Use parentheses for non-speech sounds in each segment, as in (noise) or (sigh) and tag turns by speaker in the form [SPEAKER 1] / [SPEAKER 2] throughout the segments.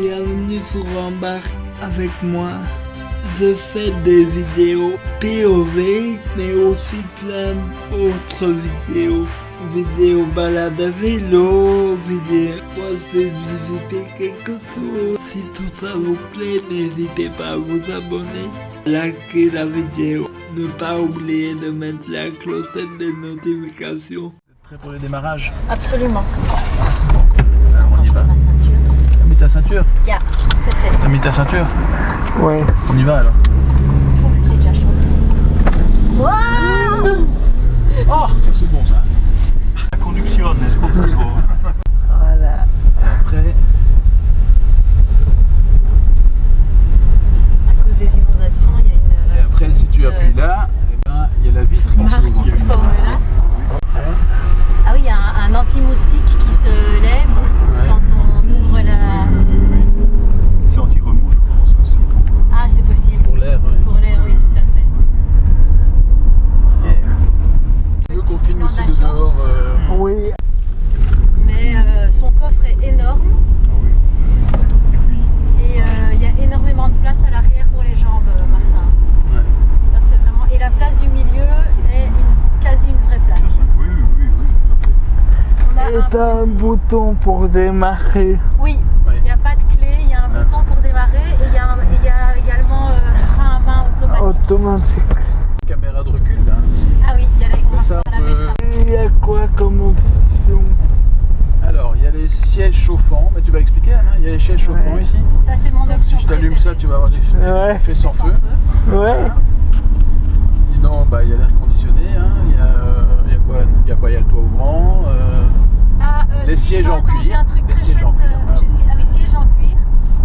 [SPEAKER 1] Bienvenue sur Embarque avec moi. Je fais des vidéos POV, mais aussi plein d'autres vidéos. Vidéos balade à vélo, vidéos moi je vais visiter quelque chose. Si tout ça vous plaît, n'hésitez pas à vous abonner, liker la vidéo. Ne pas oublier de mettre la clochette des notifications.
[SPEAKER 2] Prêt pour le démarrage?
[SPEAKER 3] Absolument.
[SPEAKER 2] Alors on y va.
[SPEAKER 3] Ma ceinture.
[SPEAKER 2] T'as mis ta ceinture
[SPEAKER 3] c'est fait.
[SPEAKER 2] T'as mis ta ceinture
[SPEAKER 1] Ouais.
[SPEAKER 2] On y va alors.
[SPEAKER 3] J'ai déjà chanté. Waouh
[SPEAKER 2] Oh Ça c'est bon ça.
[SPEAKER 4] La conduction, n'est-ce pas
[SPEAKER 1] Voilà.
[SPEAKER 2] Et après,
[SPEAKER 3] À cause des inondations, il y a une.
[SPEAKER 2] et après si tu appuies là, eh ben, il y a la vitre qui
[SPEAKER 3] marque
[SPEAKER 2] s'ouvre.
[SPEAKER 3] qui se forme là. Ah oui, il y a un, un anti-moustique qui se lève
[SPEAKER 2] Ouais.
[SPEAKER 3] quand on ouvre la.
[SPEAKER 4] C'est anti-remous, je pense aussi.
[SPEAKER 3] Ah, c'est possible.
[SPEAKER 2] Pour l'air, ouais.
[SPEAKER 3] Pour l'air, oui, tout à fait.
[SPEAKER 2] Ok. Tu veux qu'on filme aussi de dehors euh,
[SPEAKER 1] Oui.
[SPEAKER 3] Mais euh, son coffre est énorme
[SPEAKER 4] Ah oui. Et puis,
[SPEAKER 3] et euh, il y a énormément de place à l'arrière pour les jambes, euh, Martin.
[SPEAKER 2] Ouais.
[SPEAKER 3] Ça, c'est vraiment. Et la place du milieu est une, quasi une vraie place.
[SPEAKER 4] oui, oui, oui, oui, tout à fait.
[SPEAKER 3] On a
[SPEAKER 1] Et
[SPEAKER 3] un-
[SPEAKER 1] t'as un bouton pour démarrer.
[SPEAKER 3] Oui, il n'y a pas de clé, il y a un
[SPEAKER 2] Ah.
[SPEAKER 3] bouton pour démarrer et il y, a y également euh, frein à main automatique.
[SPEAKER 1] Automatique.
[SPEAKER 2] Caméra de recul là.
[SPEAKER 3] Ah oui, il y a la,
[SPEAKER 2] peut-
[SPEAKER 3] mettre.
[SPEAKER 1] Il y a quoi comme option?
[SPEAKER 2] Alors, il y a les sièges chauffants, mais tu vas expliquer Anna, il y a les sièges chauffants
[SPEAKER 1] Ouais.
[SPEAKER 2] ici?
[SPEAKER 3] Ça, c'est mon option.
[SPEAKER 2] Si je t'allume ça, tu vas avoir l'effet
[SPEAKER 1] Ouais.
[SPEAKER 2] l'effet sans,
[SPEAKER 3] Sans
[SPEAKER 2] feu.
[SPEAKER 1] Ouais
[SPEAKER 2] bah, il y a l'air conditionné, hein. il, y a, euh, il y a quoi Il y a quoi Il y a le toit ouvrant. euh,
[SPEAKER 3] Ah, euh,
[SPEAKER 2] Les
[SPEAKER 3] si,
[SPEAKER 2] sièges
[SPEAKER 3] non,
[SPEAKER 2] en
[SPEAKER 3] attends,
[SPEAKER 2] cuir.
[SPEAKER 3] J'ai un truc
[SPEAKER 2] Les
[SPEAKER 3] très
[SPEAKER 2] sièges
[SPEAKER 3] chouette.
[SPEAKER 2] en cuir.
[SPEAKER 3] euh, j'ai- ah oui, sièges en cuir.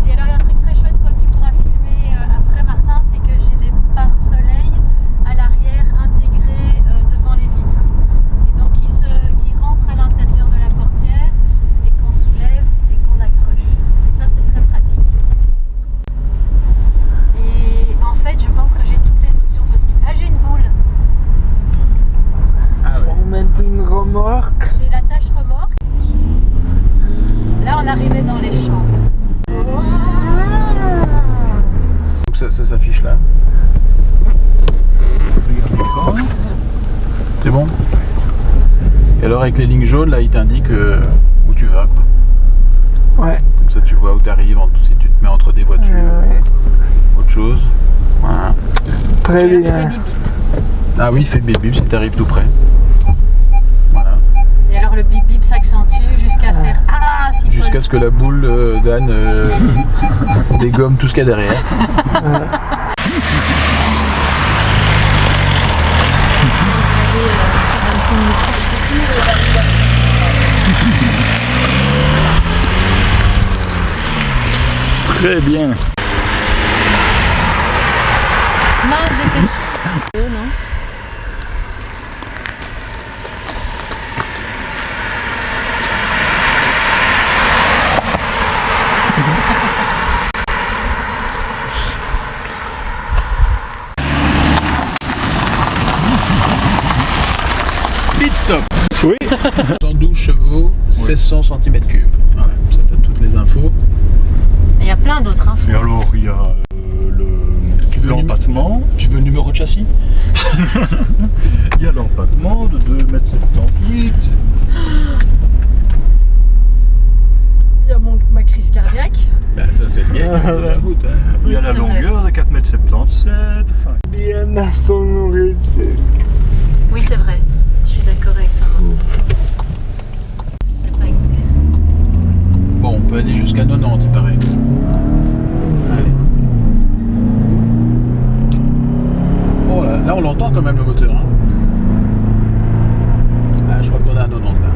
[SPEAKER 3] Et alors, il y a un truc très chouette que tu pourras filmer euh, après, Martin, c'est que j'ai des pare-soleil à l'arrière intégrés euh, devant les vitres. Et donc, qui, se, qui rentrent à l'intérieur de la portière et qu'on soulève et qu'on accroche. Et ça, c'est très pratique. Et en fait, je pense que j'ai toutes les options possibles. Ah, j'ai une boule.
[SPEAKER 2] Ah ouais.
[SPEAKER 1] Pour mettre une remorque.
[SPEAKER 3] J'ai la tâche remorque. Là, on arrivait dans les champs.
[SPEAKER 2] Donc ça, ça s'affiche là. C'est bon? Et alors avec les lignes jaunes, là, il t'indique euh, où tu vas. Quoi.
[SPEAKER 1] Ouais.
[SPEAKER 2] Comme ça, tu vois où tu arrives, si tu te mets entre des voitures,
[SPEAKER 1] Ouais.
[SPEAKER 2] autre chose. Voilà.
[SPEAKER 1] Très bien.
[SPEAKER 2] Ah oui, il fait bip bip si tu arrives tout près.
[SPEAKER 3] Le bip bip s'accentue jusqu'à faire Ah si
[SPEAKER 2] Jusqu'à ce que la boule euh, d'Anne euh, (laughs) dégomme tout ce qu'il y a derrière.
[SPEAKER 4] Très bien.
[SPEAKER 3] Mince, j'étais dessus. Non?
[SPEAKER 4] Oui. (laughs)
[SPEAKER 2] 112 chevaux, 1600 cm3. Voilà, ça t'as toutes les infos.
[SPEAKER 3] Il y a plein d'autres infos.
[SPEAKER 4] Et alors, il y a euh,
[SPEAKER 2] Tu veux
[SPEAKER 4] le l'empattement.
[SPEAKER 2] Tu veux le numéro de châssis? (laughs)
[SPEAKER 4] Il y a l'empattement de 2,78 m.
[SPEAKER 3] Il y a mon, ma crise cardiaque.
[SPEAKER 2] Bah ça c'est (laughs) la route. hein.
[SPEAKER 4] Il y a la longueur de 4,77 m. Enfin,
[SPEAKER 1] Bien à son origine.
[SPEAKER 3] Oui, c'est vrai. Je suis d'accord avec toi. Je l'ai pas écouté.
[SPEAKER 2] Bon, on peut aller jusqu'à 90, il paraît. Allez. Oh là, là on l'entend quand même le moteur. hein. Ah, je crois qu'on est à 90 là.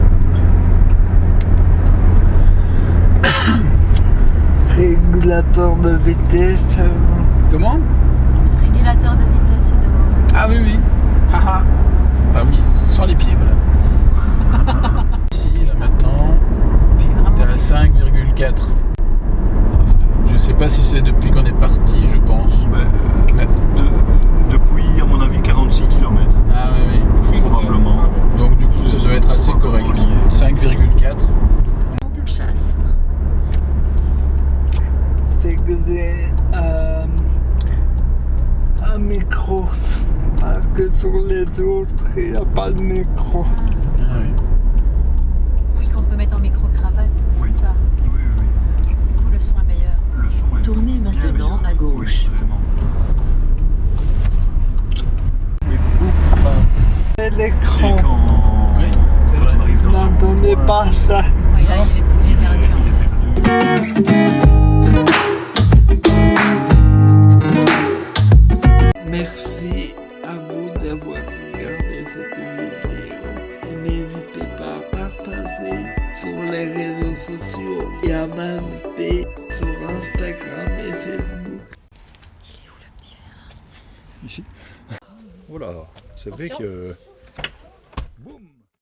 [SPEAKER 2] (coughs)
[SPEAKER 1] Régulateur de vitesse. euh,
[SPEAKER 2] Comment?
[SPEAKER 3] Régulateur de vitesse, il demande.
[SPEAKER 2] Ah oui, oui. Haha. Ah oui, sans les pieds, voilà. Ici, là maintenant,
[SPEAKER 3] Je suis
[SPEAKER 2] t'es
[SPEAKER 3] vraiment.
[SPEAKER 2] à 5,4.
[SPEAKER 4] ça, c'est-
[SPEAKER 2] Je sais pas si c'est depuis qu'on est parti, je pense.
[SPEAKER 4] ouais, euh,
[SPEAKER 2] Mais-
[SPEAKER 4] de- depuis, à mon avis, 46 km.
[SPEAKER 2] Ah oui, oui.
[SPEAKER 3] C'est lié,
[SPEAKER 4] probablement.
[SPEAKER 3] sans doute.
[SPEAKER 2] Donc du coup, ça doit être assez correct. 5,4.
[SPEAKER 3] On chasse.
[SPEAKER 1] intégré euh, un micro parce que sur les autres il n'y a pas de micro.
[SPEAKER 2] Ah oui.
[SPEAKER 3] Qu'on peut mettre en micro-cravate, c'est
[SPEAKER 4] Oui.
[SPEAKER 3] ça.
[SPEAKER 4] Oui, oui,
[SPEAKER 3] Du coup, le son est meilleur.
[SPEAKER 4] Le son est
[SPEAKER 5] Tournez
[SPEAKER 4] bien
[SPEAKER 5] maintenant
[SPEAKER 4] meilleur.
[SPEAKER 5] à gauche.
[SPEAKER 4] Oui, vraiment.
[SPEAKER 1] Et l'écran,
[SPEAKER 4] quand,
[SPEAKER 2] Oui, c'est vrai.
[SPEAKER 1] pas ça.
[SPEAKER 3] Oui, là, il est, il est perdu en fait.
[SPEAKER 1] Yaman sur Instagram et Facebook. Il est où le petit verre?
[SPEAKER 4] Ici? Oh voilà, c'est vrai que... Boum